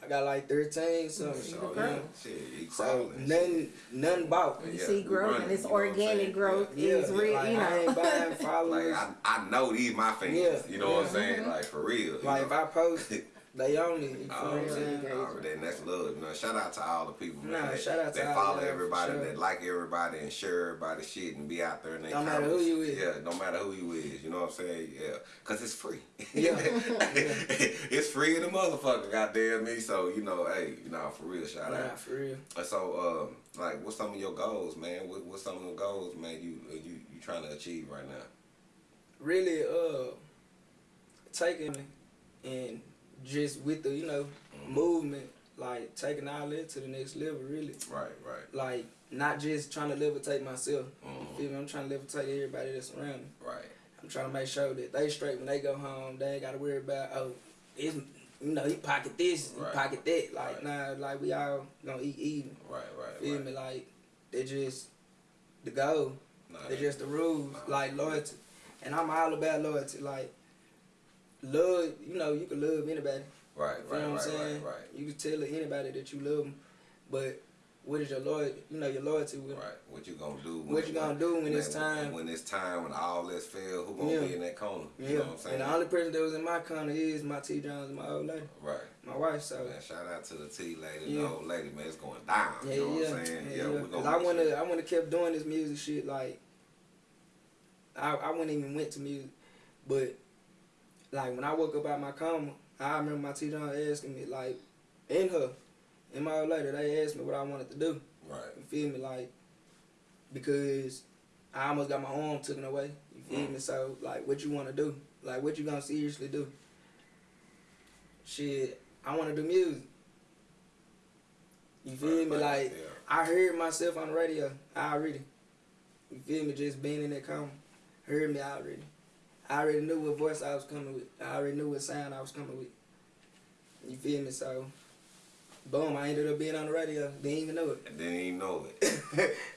Speaker 3: I got like 13 something.
Speaker 2: So,
Speaker 3: you
Speaker 2: yeah, shit,
Speaker 3: So nothing, nothing bought.
Speaker 4: You
Speaker 2: Yeah,
Speaker 4: see growth
Speaker 2: running,
Speaker 4: and it's
Speaker 2: you know what I'm
Speaker 4: organic growth.
Speaker 3: Yeah,
Speaker 4: It's real,
Speaker 3: like,
Speaker 4: you
Speaker 3: I ain't
Speaker 4: know.
Speaker 3: buying [laughs]
Speaker 2: Like. I, I know these my fans.
Speaker 3: Yeah.
Speaker 2: You know what I'm
Speaker 4: Yeah.
Speaker 2: saying? Mm-hmm. Like for real. you
Speaker 3: like if? I post, [laughs] they own it. You feel
Speaker 2: Oh,
Speaker 3: what I'm
Speaker 2: man.
Speaker 3: saying?
Speaker 2: Oh, then that's love. You know, shout out to all the people, man.
Speaker 3: Nah,
Speaker 2: that,
Speaker 3: shout out to
Speaker 2: that
Speaker 3: all
Speaker 2: follow
Speaker 3: y'all,
Speaker 2: everybody,
Speaker 3: sure.
Speaker 2: that like everybody, and share everybody's shit, and be out there and they
Speaker 3: No matter who you is.
Speaker 2: Yeah, no matter who you is. You know what I'm saying? Yeah, cause it's free.
Speaker 3: Yeah. [laughs]
Speaker 2: it's free in the motherfucker. Goddamn me. So you know, hey, you know, for real, shout
Speaker 3: Nah,
Speaker 2: out.
Speaker 3: for real.
Speaker 2: Uh, So, um, like, what's some of your goals, man? What, what's some of the goals, man? You uh, you you trying to achieve right now?
Speaker 3: Really, uh, taking and just with the you know
Speaker 2: Mm-hmm.
Speaker 3: movement, like taking all that to the next level. Really,
Speaker 2: Right, right,
Speaker 3: like not just trying to levitate myself.
Speaker 2: Mhm.
Speaker 3: You feel me? I'm trying to levitate everybody that's around me.
Speaker 2: right.
Speaker 3: I'm trying to make sure that they straight when they go home. They ain't got to worry about oh, it's you know he pocket this,
Speaker 2: Right.
Speaker 3: he pocket that. Like
Speaker 2: Right.
Speaker 3: nah, like we all gonna eat even.
Speaker 2: Right, right,
Speaker 3: Feel
Speaker 2: right.
Speaker 3: me? Like they just the goal.
Speaker 2: Nah,
Speaker 3: They
Speaker 2: that-
Speaker 3: just the rules,
Speaker 2: Nah.
Speaker 3: like loyalty. And I'm all about loyalty. Like love, you know, you can love anybody.
Speaker 2: right,
Speaker 3: You
Speaker 2: right,
Speaker 3: know what
Speaker 2: right,
Speaker 3: I'm saying?
Speaker 2: right, right.
Speaker 3: You can tell anybody that you love them, but what is your loyalty? You know your loyalty with.
Speaker 2: Right. What you gonna do?
Speaker 3: What you gonna do when it's time?
Speaker 2: When it's time, when all this fail, who gonna
Speaker 3: Yeah.
Speaker 2: be in that corner?
Speaker 3: Yeah.
Speaker 2: You know what I'm saying?
Speaker 3: and the only person that was in my corner is my T Jones, my old lady,
Speaker 2: right.
Speaker 3: my wife. So
Speaker 2: Man, shout out to the T lady,
Speaker 3: Yeah.
Speaker 2: the old lady, man. It's going down.
Speaker 3: yeah,
Speaker 2: you know
Speaker 3: yeah,
Speaker 2: what I'm saying?
Speaker 3: yeah,
Speaker 2: Yeah,
Speaker 3: Cause
Speaker 2: gonna
Speaker 3: I wanna, I wanna kept doing this music shit. Like, I, I wouldn't even went to music, but like when I woke up out my coma, I remember my T Jones asking me like, in her, in my old lady, they asked me what I wanted to do.
Speaker 2: Right.
Speaker 3: You feel me? Like, because I almost got my arm taken away. You feel
Speaker 2: Mm.
Speaker 3: me? So, like, what you want to do? Like, what you gonna seriously do? Shit, I want to do music. You feel
Speaker 2: Right,
Speaker 3: me? Like,
Speaker 2: yeah.
Speaker 3: I heard myself on the radio already. You feel me? Just being in that coma, heard me already. I already knew what voice I was coming with. I already knew what sound I was coming with. You feel me? So, boom, I ended up being on the radio. Didn't even know it.
Speaker 2: And then [laughs] you know it.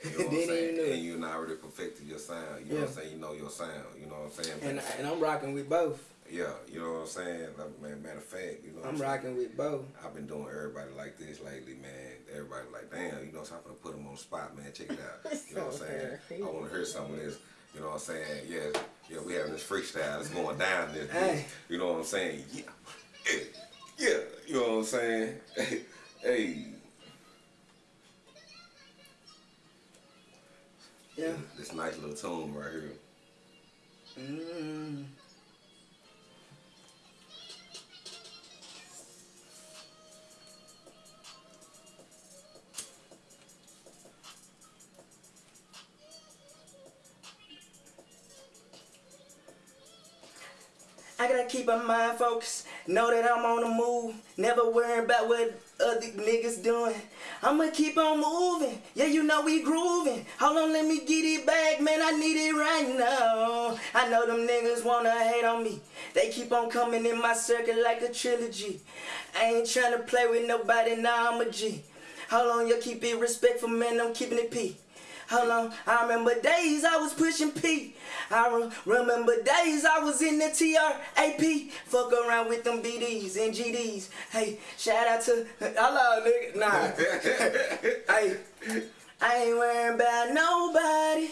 Speaker 2: You know
Speaker 3: Didn't even know
Speaker 2: And
Speaker 3: it.
Speaker 2: you not already perfected your sound. You know what I'm saying? You know your sound. You know what I'm saying?
Speaker 3: And, and I'm rocking with both.
Speaker 2: yeah, you know what I'm saying? Like, man, matter of fact, you know what
Speaker 3: I'm
Speaker 2: saying?
Speaker 3: rocking with both.
Speaker 2: I've been doing everybody like this lately, man. Everybody like, damn, you know, so I'm gonna put them on the spot, man. Check it out. You know what I'm [laughs] saying? I want to hear some of this. You know what I'm saying? Yeah, yeah, we having this freestyle. It's going down this.
Speaker 3: Hey.
Speaker 2: You know what I'm saying? Yeah, yeah, yeah. You know what I'm saying? [laughs] hey,
Speaker 3: Yeah.
Speaker 2: this nice little tune right here.
Speaker 3: Mm. Gotta keep my mind focused. Know that I'm on the move. Never worrying about what other niggas doing. I'ma keep on moving. Yeah, you know we grooving. Hold on, let me get it back, man. I need it right now. I know them niggas wanna hate on me. They keep on coming in my circle like a trilogy. I ain't trying to play with nobody, now I'm a G. Hold on, you keep it respectful, man. I'm keeping it P. Hold on, I remember days I was pushing P. I re- remember days I was in the TRAP. Fuck around with them BDs and GDs. Hey, shout out to, hello nigga, nah. [laughs] hey, I ain't worrying about nobody.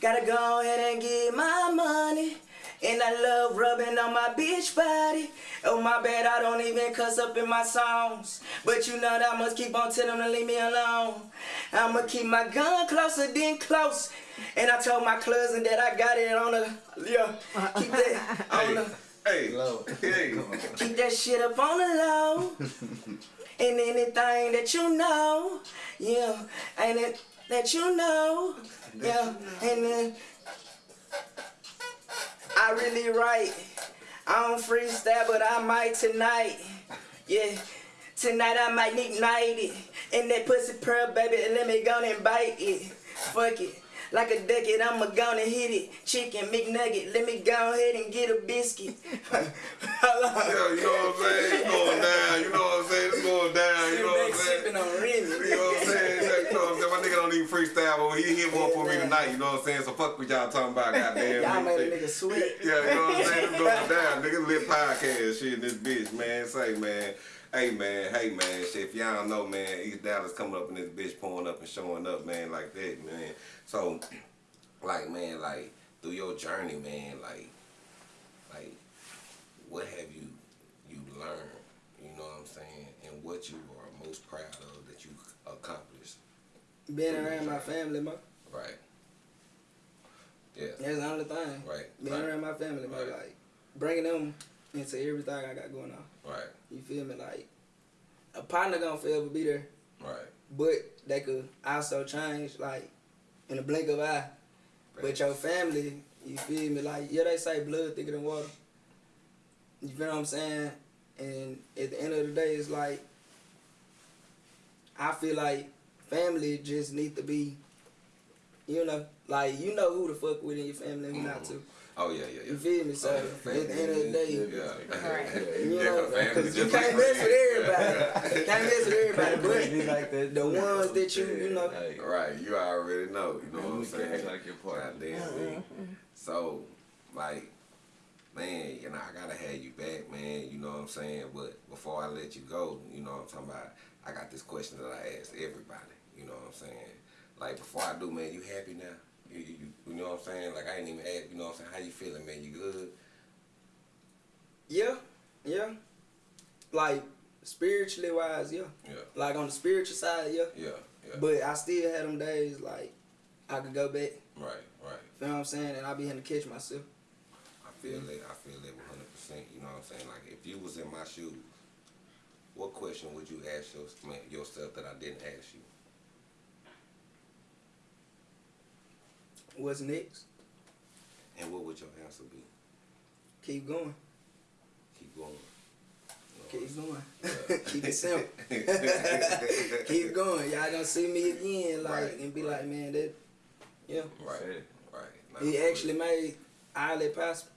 Speaker 3: Gotta go ahead and get my money. And I love rubbing on my bitch body. Oh my bad, I don't even cuss up in my songs. But you know that I must keep on telling them to leave me alone. I'ma keep my gun closer than close. And I told my cousin that I got it on the yeah. Keep that [laughs] on the
Speaker 2: Hey,
Speaker 5: Low.
Speaker 2: hey, [laughs]
Speaker 3: keep that shit up on the low. [laughs] and anything that you know, yeah, and it that you know, yeah, and then I really write. I don't freestyle, but I might tonight. Yeah, tonight I might ignite it. And that pussy pearl, baby, and let me go and bite it. Fuck it. Like a decade, I'ma gonna hit it. Chicken, McNugget, let me go ahead and get a biscuit. [laughs]
Speaker 2: yeah, you know what I'm saying? It's going down. You know what I'm saying? It's going down. You know what I'm saying?
Speaker 3: sipping on Remy.
Speaker 2: You know what I'm saying? [laughs] You know what I'm saying? My nigga don't even freestyle, he hit one for me tonight. You know what I'm saying? So fuck what y'all talking about, [laughs] goddamn.
Speaker 3: Y'all made a
Speaker 2: nigga.
Speaker 3: sweat. [laughs]
Speaker 2: Yeah, you know what I'm saying? It's going down. Nigga lit podcast shit in this bitch, man. Say, man. Hey man, hey man, shit. If y'all know, man, East Dallas coming up in this bitch, pulling up and showing up, man, like that, man. So, like, man, like through your journey, man, like, like, what have you you learned? You know what I'm saying, and what you are most proud of that you accomplished,
Speaker 3: Being around my family, man.
Speaker 2: right? Yeah,
Speaker 3: That's the only thing.
Speaker 2: right,
Speaker 3: Being
Speaker 2: right,
Speaker 3: around my family, man.
Speaker 2: Right.
Speaker 3: Like, bringing them into everything I got going on.
Speaker 2: right,
Speaker 3: You feel me? Like, a partner gonna forever be there,
Speaker 2: right.
Speaker 3: but they could also change, like, in a blink of an eye. But your family, you feel me? Like, yeah, they say blood thicker than water. You feel what I'm saying? And at the end of the day, it's like, I feel like family just need to be, you know, like, you know who to fuck with in your family and who not to. Mm-hmm.
Speaker 2: Oh yeah, yeah, yeah.
Speaker 3: You feel me? So,
Speaker 2: Oh,
Speaker 3: at the end of the day,
Speaker 2: Yeah,
Speaker 4: Right. [laughs]
Speaker 3: you
Speaker 2: Yeah,
Speaker 3: know,
Speaker 2: family
Speaker 3: because you can't mess with everybody. You can't mess with [laughs] everybody,
Speaker 5: Be like that.
Speaker 3: the ones that you, you know,
Speaker 5: Like,
Speaker 2: Right, you already know. You know what I'm saying?
Speaker 5: can act like your partner.
Speaker 2: Goddamn me. Mm-hmm. So, like, man, you know, I gotta have you back, man. You know what I'm saying? But before I let you go, you know what I'm talking about? I got this question that I ask everybody. You know what I'm saying? Like before I do, man, you happy now? You, you, you know what I'm saying? Like I ain't even ask, you know what I'm saying? How you feeling, man? You good?
Speaker 3: Yeah, yeah. Like spiritually wise, yeah.
Speaker 2: Yeah,
Speaker 3: Like on the spiritual side, yeah.
Speaker 2: yeah, yeah.
Speaker 3: But I still had them days like I could go back.
Speaker 2: right, right.
Speaker 3: You know what I'm saying? And I be having to catch myself.
Speaker 2: I feel that. I feel that 100. percent You know what I'm saying? Like if you was in my shoes, what question would you ask your, yourself that I didn't ask you?
Speaker 3: What's next?
Speaker 2: And what would your answer be?
Speaker 3: Keep going.
Speaker 2: Keep going.
Speaker 3: Keep going.
Speaker 2: Yeah. [laughs]
Speaker 3: Keep it simple. [laughs] Keep going. Y'all gonna see me again, like,
Speaker 2: Right,
Speaker 3: and be
Speaker 2: right.
Speaker 3: like, man, that, yeah.
Speaker 2: Right, right. Nah,
Speaker 3: He actually made all that possible.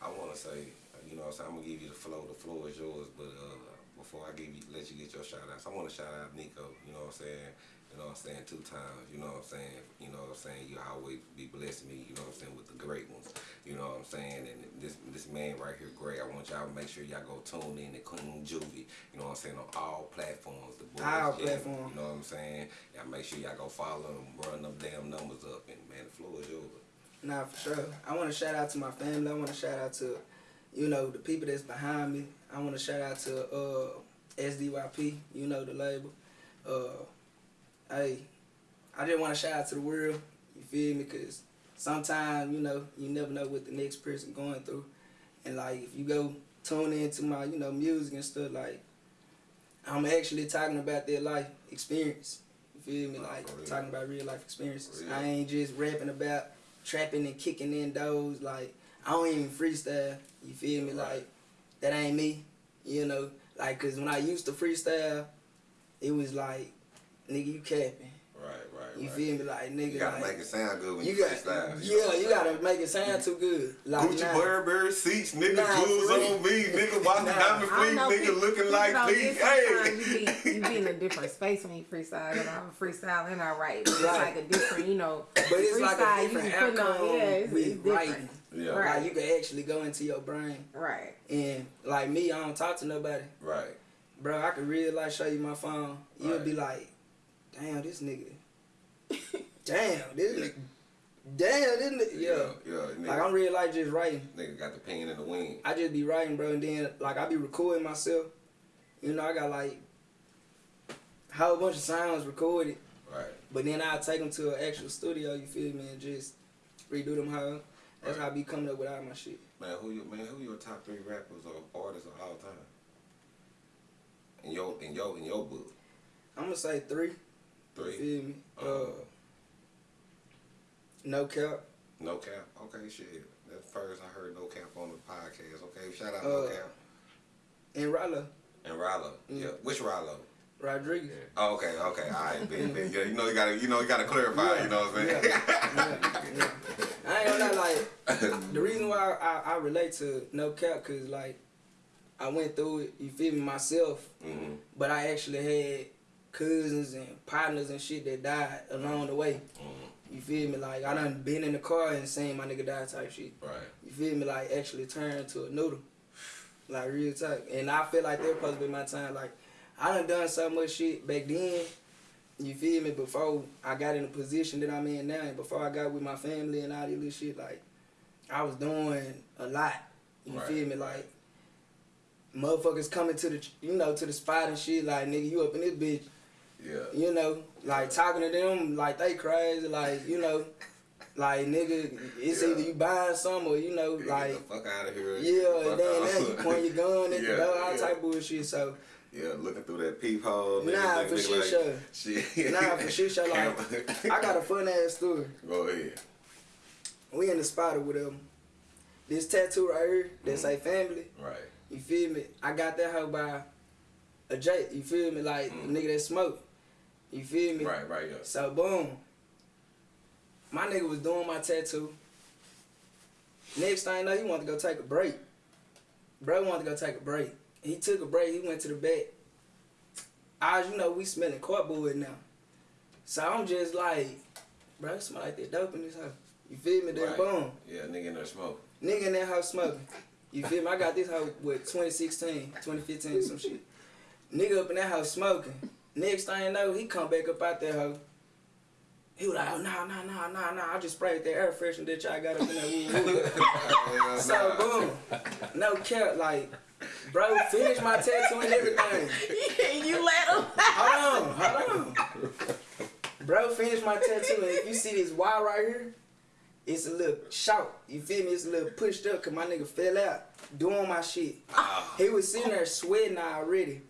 Speaker 2: I want to say, you know, what I'm saying I'm gonna give you the flow. The floor is yours. But uh, before I give you, let you get your shout outs, I want to shout out Nico. You know what I'm saying? You know what I'm saying? Two times. You know what I'm saying? You know what I'm saying? You always be blessing me. You know what I'm saying? With the great ones. You know what I'm saying? And this this man right here, great. I want y'all to make sure y'all go tune in to Queen Juvie. You know what I'm saying? On all platforms. The boys
Speaker 3: All platforms.
Speaker 2: You know what I'm saying? Y'all make sure y'all go follow them, run them damn numbers up, and man, the floor is yours.
Speaker 3: Nah, for sure. I want to shout out to my family. I want to shout out to, you know, the people that's behind me. I want to shout out to uh, SDYP, you know, the label. Uh, hey, I just want to shout out to the world. You feel me? Cause sometimes, you know, you never know what the next person going through. And like, if you go tune into my, you know, music and stuff, like, I'm actually talking about their life experience. You feel me? Like
Speaker 2: real.
Speaker 3: talking about real life experiences. I ain't just rapping about trapping and kicking in doors. Like I don't even freestyle. You feel me?
Speaker 2: Right.
Speaker 3: Like that ain't me. You know, like cause when I used to freestyle, it was like, nigga, you capping.
Speaker 2: Right, right,
Speaker 3: You
Speaker 2: right.
Speaker 3: feel me? Like nigga,
Speaker 2: You gotta
Speaker 3: like,
Speaker 2: make it sound good when you,
Speaker 3: you got,
Speaker 2: freestyle. know
Speaker 3: yeah,
Speaker 2: what
Speaker 3: you
Speaker 2: I'm
Speaker 3: gotta make it sound too good. Like
Speaker 2: Gucci
Speaker 3: nah.
Speaker 2: Burberry seats, nigga,
Speaker 3: Nah,
Speaker 2: jewels on me, nigga, [laughs] watching
Speaker 3: Nah.
Speaker 2: diamond
Speaker 4: I don't
Speaker 2: fleet, nigga,
Speaker 4: people-
Speaker 2: looking
Speaker 4: people
Speaker 2: like
Speaker 4: don't
Speaker 2: me. Hey,
Speaker 4: You be, you be in a [laughs] different space when you freestyle. Cause I'm freestyling, all right. But it's
Speaker 3: Right.
Speaker 4: like a different, you know.
Speaker 3: But it's like a
Speaker 4: freestyle, you
Speaker 3: different
Speaker 4: be putting on- yeah, it's,
Speaker 3: with
Speaker 4: it's
Speaker 3: writing.
Speaker 2: yeah,
Speaker 4: Right.
Speaker 3: Like you can actually go into your brain.
Speaker 4: Right.
Speaker 3: And like me, I don't talk to nobody.
Speaker 2: right.
Speaker 3: Bro, I could really like show you my phone. You'll
Speaker 2: Right.
Speaker 3: be like, damn, this nigga. [laughs] damn, this nigga. Damn, this nigga. Yeah.
Speaker 2: yeah, nigga,
Speaker 3: Like I'm real like just writing.
Speaker 2: nigga got the pain in the wing.
Speaker 3: I just be writing, bro, and then like I be recording myself. You know, I got like a whole bunch of sounds recorded,
Speaker 2: Right,
Speaker 3: but then I take them to an actual studio. You feel me? And just redo them how. That's how I be coming up with all my shit.
Speaker 2: man. Who you, man? Who your top three rappers or artists of all time? In your, in your, in your book,
Speaker 3: I'm gonna say three. You
Speaker 2: three.
Speaker 3: feel me?
Speaker 2: Uh,
Speaker 3: Uh, no cap.
Speaker 2: No cap. Okay, shit. That's first I heard no cap on the podcast. Okay, shout out no
Speaker 3: Uh,
Speaker 2: cap
Speaker 3: And Rylo
Speaker 2: and Rylo.
Speaker 3: mm.
Speaker 2: Yeah, which Rylo?
Speaker 3: Rodriguez.
Speaker 2: Oh, okay, okay, all right, bet, bet. [laughs] Yeah, you know you gotta, you know you gotta clarify. You know what I'm saying?
Speaker 3: yeah, yeah. [laughs] I ain't gonna lie, like [laughs] the reason why I, I relate to NoCap, cause like I went through it. You feel me myself,
Speaker 2: hmm
Speaker 3: but I actually had cousins and partners and shit that died along the way.
Speaker 2: hmm
Speaker 3: You feel me? Like I done been in the car and seen my nigga die type shit.
Speaker 2: Right.
Speaker 3: You feel me? Like actually turned to a noodle. Like real type. And I feel like they're supposed to be my time. Like I done done so much shit back then. You feel me? Before I got in the position that I'm in now, and before I got with my family and all this little shit, like I was doing a lot. You
Speaker 2: Right,
Speaker 3: feel me? Like motherfuckers coming to the you know to the spot and shit. Like nigga, you up in this bitch.
Speaker 2: Yeah.
Speaker 3: You know, like talking to them like they crazy. Like you know, like nigga, it's
Speaker 2: Yeah.
Speaker 3: either you buying some or you know, like
Speaker 2: get the fuck out of here.
Speaker 3: yeah, and then now you point your gun at
Speaker 2: Yeah,
Speaker 3: the door, all
Speaker 2: yeah.
Speaker 3: type of bullshit. So
Speaker 2: Yeah, looking through that peephole.
Speaker 3: Nah, for shit
Speaker 2: like. Shit.
Speaker 3: Nah, for show, [laughs] like, I got a fun ass story.
Speaker 2: Go ahead.
Speaker 3: We in the spot or whatever. This tattoo right here that
Speaker 2: Mhm.
Speaker 3: say family.
Speaker 2: Right.
Speaker 3: You feel me? I got that hoe by a J. You feel me? Like a nigga that smoke. You feel me?
Speaker 2: Right. Right. Yeah.
Speaker 3: So boom. My nigga was doing my tattoo. Next thing I know, he wanted to go take a break. Bro wanted to go take a break. He took a break. He went to the back. As you know, we smelling cardboard now. So I'm just like, bro, it smell like that dope in this house. You feel me? Then
Speaker 2: Right.
Speaker 3: boom.
Speaker 2: Yeah. Nigga in there smoke.
Speaker 3: Nigga in that house smoking. You feel me? I got this house with 2016, 2015, some shit. Nigga up in that house smoking. Next thing you know, he come back up out there hoe. He was like, oh nah nah nah nah nah. I just sprayed that air freshener that y'all got up in that Woo, woo.
Speaker 2: Hell
Speaker 3: so
Speaker 2: nah.
Speaker 3: boom, no cap, like, bro, finish my tattoo and everything.
Speaker 4: you let him.
Speaker 3: Hold on, hold on. Bro, finish my tattoo, and if you see this Y right here, it's a little short. You feel me? It's a little pushed up, cause my nigga fell out doing my shit. Ah. He was sitting there sweating already.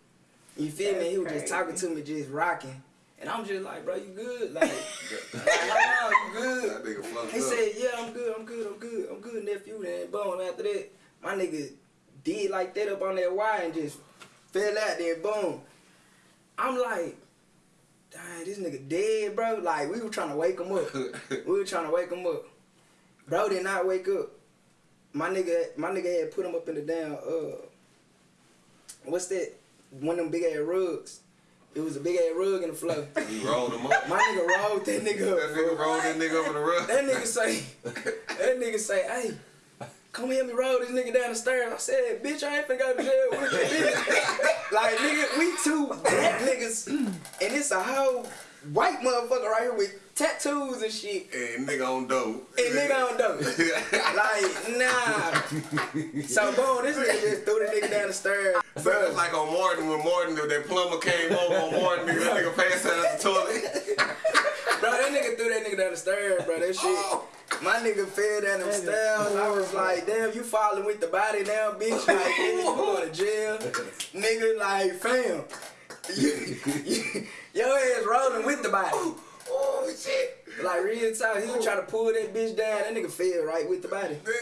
Speaker 3: You feel me? He was just talking to me, just rocking. And I'm just like, bro, you good? Like, [laughs] like how? You good?
Speaker 2: That nigga
Speaker 3: He
Speaker 2: up.
Speaker 3: said, yeah, I'm good, I'm good, I'm good, I'm good, nephew. Then boom, after that, my nigga did like that up on that wire and just fell out there, boom. I'm like, dang, this nigga dead, bro. Like, we were trying to wake him up. [laughs] we were trying to wake him up. Bro did not wake up. My nigga, my nigga had put him up in the damn, uh, what's that? One of them big ass rugs. It was a big ass rug in the floor. [laughs]
Speaker 2: He rolled him up.
Speaker 3: My nigga rolled that nigga up.
Speaker 2: That nigga rolled that nigga up in the rug.
Speaker 3: That nigga say, that nigga say, hey, come help me roll this nigga down the stairs. I said, bitch, I ain't finna go to jail with you, bitch. [laughs] like, nigga, we two black niggas, and it's a whole white motherfucker right here with tattoos and shit.
Speaker 2: And nigga on dope.
Speaker 3: And nigga on dope. [laughs] like, nah. So, boom, this nigga just threw the nigga down the stairs.
Speaker 2: So
Speaker 3: Bro,
Speaker 2: it's like on Martin when Martin, that plumber came over on Martin, nigga, that nigga passed out at the toilet. [laughs]
Speaker 3: Bro, that nigga threw that nigga down the stairs, bro. That shit. Oh. My nigga fell down them stairs. I was like, damn, you falling with the body now, bitch. Like, nigga, you going to jail. Nigga, like, fam. [laughs] You, you, your ass rolling with the body.
Speaker 2: Oh shit.
Speaker 3: Like, real talk, he was trying to pull that bitch down. That nigga fell right with the body.
Speaker 2: Damn,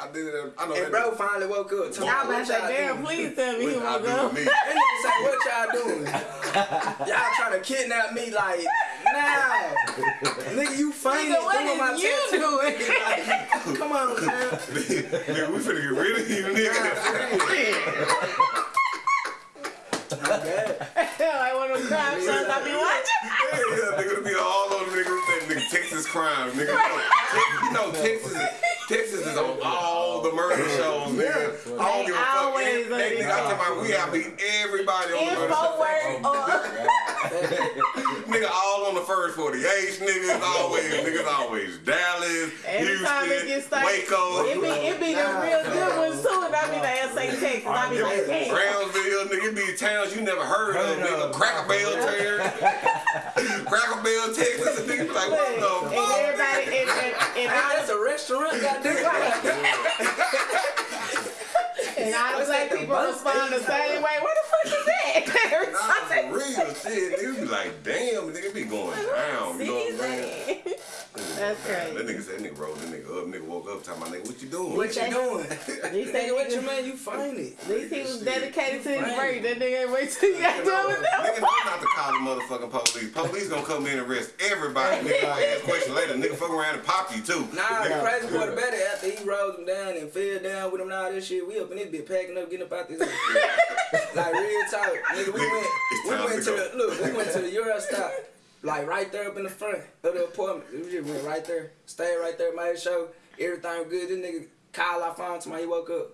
Speaker 2: I did it. I know
Speaker 3: And bro
Speaker 2: nigga-
Speaker 3: finally woke up. Told me,
Speaker 4: Y'all better
Speaker 3: what
Speaker 4: say, damn,
Speaker 3: doing?
Speaker 4: please tell me he
Speaker 2: What I
Speaker 4: go.
Speaker 2: to me?
Speaker 3: That nigga say, what y'all doing? [laughs] Y'all trying to kidnap me like, nah. Nigga, you funny
Speaker 4: Nigga, what
Speaker 3: doing my
Speaker 4: is you
Speaker 3: tattoo.
Speaker 4: doing?
Speaker 3: Like, come on, man. [laughs]
Speaker 2: nigga, we finna get rid of you, nigga. [laughs]
Speaker 3: Okay.
Speaker 4: like one of them crime shows I be watching. [laughs]
Speaker 2: Yeah, yeah, nigga, to be all on nigga, that nigga Texas crime, nigga. You know, Texas, Texas is on all the murder shows, nigga. I don't give a fuck.
Speaker 4: always
Speaker 2: They, they,
Speaker 4: on
Speaker 2: nigga, I'm talking about we out beat everybody on the murder
Speaker 4: Info
Speaker 2: show.
Speaker 4: Oh, word [laughs]
Speaker 2: Nigga, all on the first 48, niggas always, niggas always Dallas,
Speaker 4: every time it
Speaker 2: Houston,
Speaker 4: gets started,
Speaker 2: Waco.
Speaker 4: it be it be the real good ones too, and I be like, I say Texas, I be like, damn.
Speaker 2: Brownsville, nigga, it be towns you never heard of, nigga. Cracker Barrel, [laughs] Cracker Barrel, Texas, and niggas be like, what the
Speaker 4: And everybody, and, and, and, [laughs]
Speaker 3: Hey,
Speaker 4: all,
Speaker 3: that's a restaurant, goddamn.
Speaker 4: and all the black people respond the same way. What the
Speaker 2: for real shit. Niggas be like, damn, nigga be going down. You know what I'm saying?
Speaker 4: They- That's
Speaker 2: That nigga said, nigga rolled that nigga up. Nigga woke up talking about, nigga, what you doing?
Speaker 3: What you doing?
Speaker 4: At least
Speaker 3: Nigga, what you [laughs]
Speaker 4: nigga-
Speaker 3: mean? You find it.
Speaker 4: At least he was dedicated to his
Speaker 3: Right.
Speaker 4: break. That nigga ain't wait till you got done with that.
Speaker 2: Nigga,
Speaker 4: that.
Speaker 2: know not to call the motherfucking police. Police gonna come in and arrest everybody. Nigga, I ask question later. Nigga, fuck around and pop you too.
Speaker 3: Nah, the
Speaker 2: Nigga,
Speaker 3: crazy part about it, after he rolled him down and fell down with him and all this shit, we up in this bitch packing up, getting up out this. [laughs] like real talk, nigga. We went, we went
Speaker 2: to
Speaker 3: to the look, we went to the Euro stop, like right there up in the front of the apartment. We just went right there, stayed right there, made show, everything good. This nigga Kyle, I found somebody. he woke up,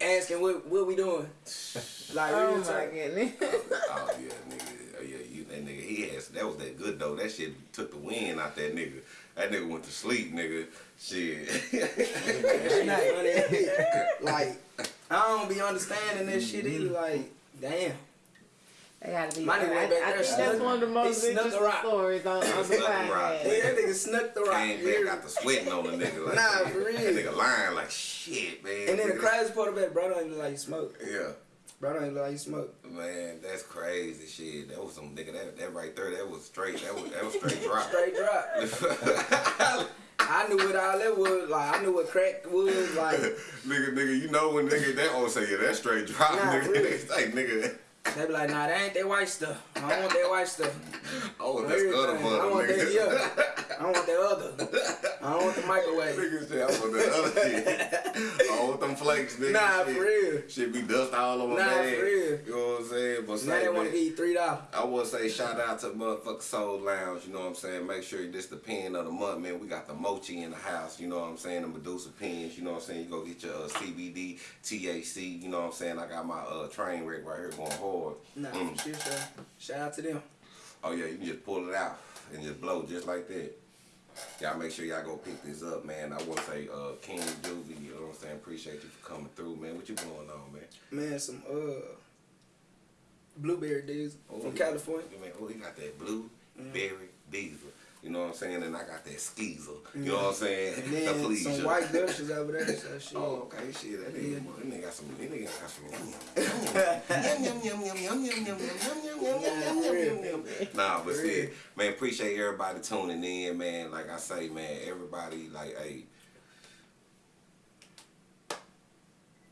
Speaker 3: asking what what we doing. [laughs] Like
Speaker 4: Oh
Speaker 3: real
Speaker 4: my
Speaker 3: talk.
Speaker 4: goodness. [laughs]
Speaker 2: Oh, oh yeah, nigga. Oh, yeah, you that nigga. He has that was that good though. That shit took the wind out that nigga. That nigga went to sleep, nigga. Shit.
Speaker 3: That shit [laughs] funny as hell. like I don't be understanding this shit either. Like damn.
Speaker 4: They gotta be.
Speaker 3: My nigga went back
Speaker 4: I
Speaker 3: there,
Speaker 4: think that's one of the most
Speaker 3: snuck a
Speaker 4: interesting
Speaker 3: rock.
Speaker 4: stories on, on the
Speaker 2: Snuck a rock.
Speaker 4: podcast.
Speaker 3: Yeah, that nigga snuck the rock.
Speaker 2: Came back got the sweating on the nigga. Like,
Speaker 3: Nah, for real.
Speaker 2: That nigga lying like shit, man.
Speaker 3: And then the
Speaker 2: Nigga.
Speaker 3: crazy part about it, bro don't even look like you smoke.
Speaker 2: Yeah.
Speaker 3: Bro don't even look like you smoke.
Speaker 2: Man, that's crazy shit. That was some nigga. That, that right there. That was straight. That was that was straight drop.
Speaker 3: Straight drop. [laughs] I knew what all that was. Like I knew what crack was. Like [laughs]
Speaker 2: nigga, nigga, you know when nigga that old say yeah, that straight drop,
Speaker 3: Nah,
Speaker 2: nigga.
Speaker 3: really. [laughs]
Speaker 2: Like nigga,
Speaker 3: they be like, nah, that ain't that white stuff. I want that white stuff.
Speaker 2: oh, that's
Speaker 3: Everything.
Speaker 2: other
Speaker 3: I want that,
Speaker 2: nigga.
Speaker 3: yeah. I don't want that other. I don't want the microwave.
Speaker 2: Nigga said, I want that other shit. I want them flakes, nigga.
Speaker 3: Nah,
Speaker 2: shit.
Speaker 3: for real.
Speaker 2: Shit be dust all over
Speaker 3: Nah,
Speaker 2: my
Speaker 3: for real.
Speaker 2: You know what I'm saying? But
Speaker 3: Now
Speaker 2: say,
Speaker 3: they want to eat three dollars.
Speaker 2: I would say shout out to motherfucking Soul Lounge, you know what I'm saying? Make sure this the pen of the month, man. We got the mochi in the house, you know what I'm saying? The Medusa pens, you know what I'm saying? You go get your uh, CBD, THC, you know what I'm saying? I got my uh, train wreck right here going hard.
Speaker 3: Nah,
Speaker 2: Mm.
Speaker 3: shit, shout, shout out to them.
Speaker 2: Oh yeah, you can just pull it out and just blow just like that. Y'all make sure y'all go pick this up, man. I want to say, uh, King Juvie, you know what I'm saying? Appreciate you for coming through, man. What you going on, man?
Speaker 3: Man, some uh blueberry days
Speaker 2: Oh,
Speaker 3: from
Speaker 2: yeah.
Speaker 3: California.
Speaker 2: Mean, oh, he got that blue
Speaker 3: Mm.
Speaker 2: berry diesel. You know what I'm saying? And I got that skeezer. You know what I'm saying?
Speaker 3: And
Speaker 2: The
Speaker 3: then
Speaker 2: pleasure.
Speaker 3: some white Dutchess over there. So shit.
Speaker 2: Oh, okay, shit. That nigga, that nigga got some. That nigga got some. Yum yum yum yum yum yum yum yum yum yum yum yum yum yum. Nah, but shit, man. Appreciate everybody tuning in, man. Like I say, man, everybody, like, hey.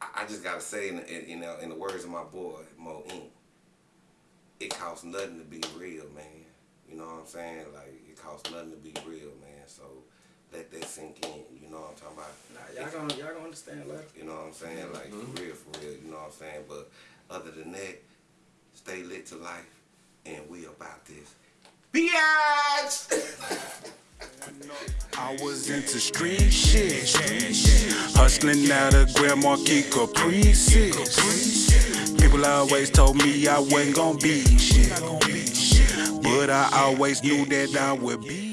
Speaker 2: I I just gotta say, in, in, you know, in the words of my boy Mo3, it costs nothing to be real, man. You know what I'm saying? Like it costs nothing to be real, man. So let that sink in. You know what I'm talking about?
Speaker 3: Nah, y'all gonna y'all gonna understand later.
Speaker 2: You know what I'm saying? Like for mm-hmm. real, for real. You know what I'm saying? But other than that, stay lit to life, and we about this. Biatch! [laughs]
Speaker 1: I was into street shit. Hustling out of Grand Marquis Caprices. People always told me I wasn't gonna be shit. But I always knew that I would be